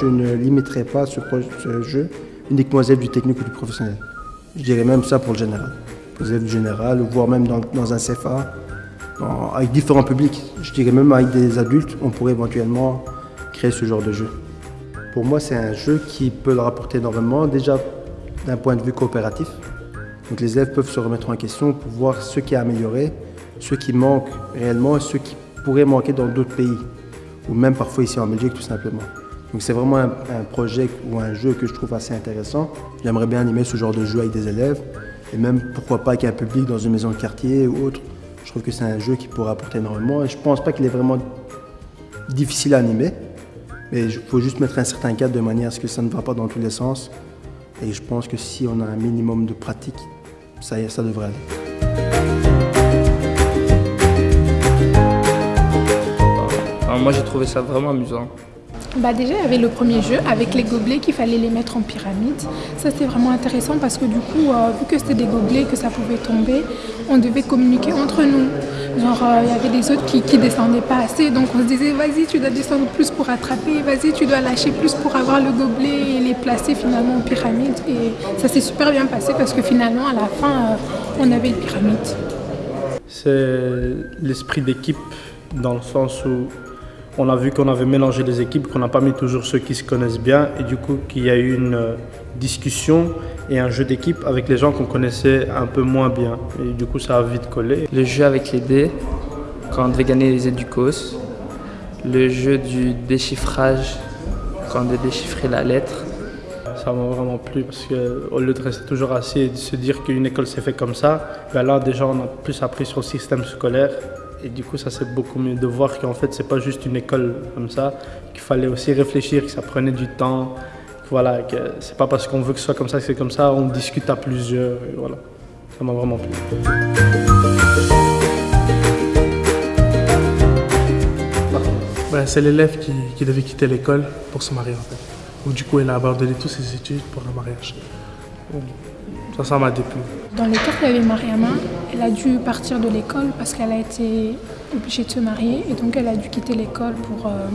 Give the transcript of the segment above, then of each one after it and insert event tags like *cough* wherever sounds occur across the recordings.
je ne limiterai pas ce, jeu uniquement aux élèves du technique ou du professionnel. Je dirais même ça pour le général. Aux élèves du général, voire même dans, un CFA, avec différents publics. Je dirais même avec des adultes, on pourrait éventuellement créer ce genre de jeu. Pour moi, c'est un jeu qui peut leur apporter énormément, déjà d'un point de vue coopératif. Donc les élèves peuvent se remettre en question pour voir ce qui est amélioré, ce qui manque réellement ce qui pourrait manquer dans d'autres pays, ou même parfois ici en Belgique tout simplement. Donc c'est vraiment un, projet ou un jeu que je trouve assez intéressant. J'aimerais bien animer ce genre de jeu avec des élèves, et même pourquoi pas avec un public dans une maison de quartier ou autre. Je trouve que c'est un jeu qui pourrait apporter énormément, et je pense pas qu'il est vraiment difficile à animer, mais il faut juste mettre un certain cadre de manière à ce que ça ne va pas dans tous les sens. Et je pense que si on a un minimum de pratique, ça, ça devrait aller. Moi j'ai trouvé ça vraiment amusant. Bah déjà, il y avait le premier jeu avec les gobelets qu'il fallait les mettre en pyramide. Ça, c'était vraiment intéressant parce que du coup, euh, vu que c'était des gobelets, que ça pouvait tomber, on devait communiquer entre nous. Genre, euh, il y avait des autres qui, qui descendaient pas assez, donc on se disait, vas-y, tu dois descendre plus pour attraper, vas-y, tu dois lâcher plus pour avoir le gobelet et les placer finalement en pyramide. Et ça s'est super bien passé parce que finalement, à la fin, euh, on avait une pyramide. C'est l'esprit d'équipe dans le sens où on a vu qu'on avait mélangé les équipes, qu'on n'a pas mis toujours ceux qui se connaissent bien et du coup qu'il y a eu une euh, discussion et un jeu d'équipe avec les gens qu'on connaissait un peu moins bien. Et du coup ça a vite collé. Le jeu avec les dés, quand on devait gagner les éducos. Le jeu du déchiffrage, quand on devait déchiffrer la lettre. Ça m'a vraiment plu parce qu'au lieu de rester toujours assis et de se dire qu'une école s'est fait comme ça, ben là déjà on a plus appris sur le système scolaire et du coup ça c'est beaucoup mieux de voir qu'en fait c'est pas juste une école comme ça, qu'il fallait aussi réfléchir, que ça prenait du temps, que voilà, que c'est pas parce qu'on veut que ce soit comme ça que c'est comme ça, on discute à plusieurs, voilà. Ça m'a vraiment plu. C'est l'élève qui, devait quitter l'école pour se marier en fait. Donc du coup, elle a abandonné toutes ses études pour le mariage. Ça, m'a déplu. Dans le cas il y avait Mariama, elle a dû partir de l'école parce qu'elle a été obligée de se marier et donc elle a dû quitter l'école pour euh,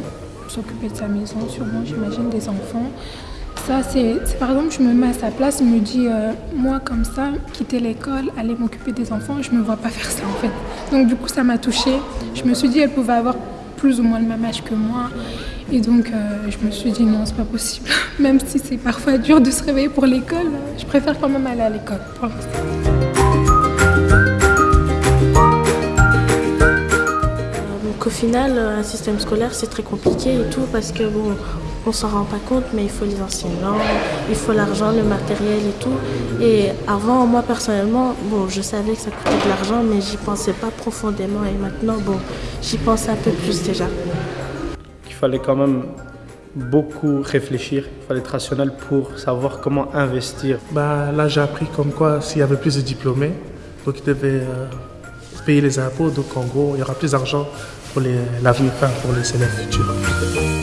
s'occuper de sa maison, sûrement, j'imagine, des enfants. Ça, c'est par exemple, je me mets à sa place, je me dis, euh, moi comme ça, quitter l'école, aller m'occuper des enfants, je me vois pas faire ça en fait. Donc du coup, ça m'a touchée. Je me suis dit, elle pouvait avoir plus ou moins le même âge que moi. Et donc, euh, je me suis dit, non, c'est pas possible. *laughs* Même si c'est parfois dur de se réveiller pour l'école, euh, je préfère quand même aller à l'école. Donc au final, un système scolaire, c'est très compliqué et tout parce que bon, on s'en rend pas compte, mais il faut les enseignants, il faut l'argent, le matériel et tout. Et avant, moi personnellement, bon, je savais que ça coûtait de l'argent, mais j'y pensais pas profondément. Et maintenant, bon, j'y pense un peu plus déjà. qu'il fallait quand même beaucoup réfléchir, il fallait être rationnel pour savoir comment investir. Ben, là, j'ai appris comme quoi s'il y avait plus de diplômés, donc ils devaient euh, payer les impôts. Donc en gros, il y aura plus d'argent pour l'avenir, enfin, pour les élèves futurs.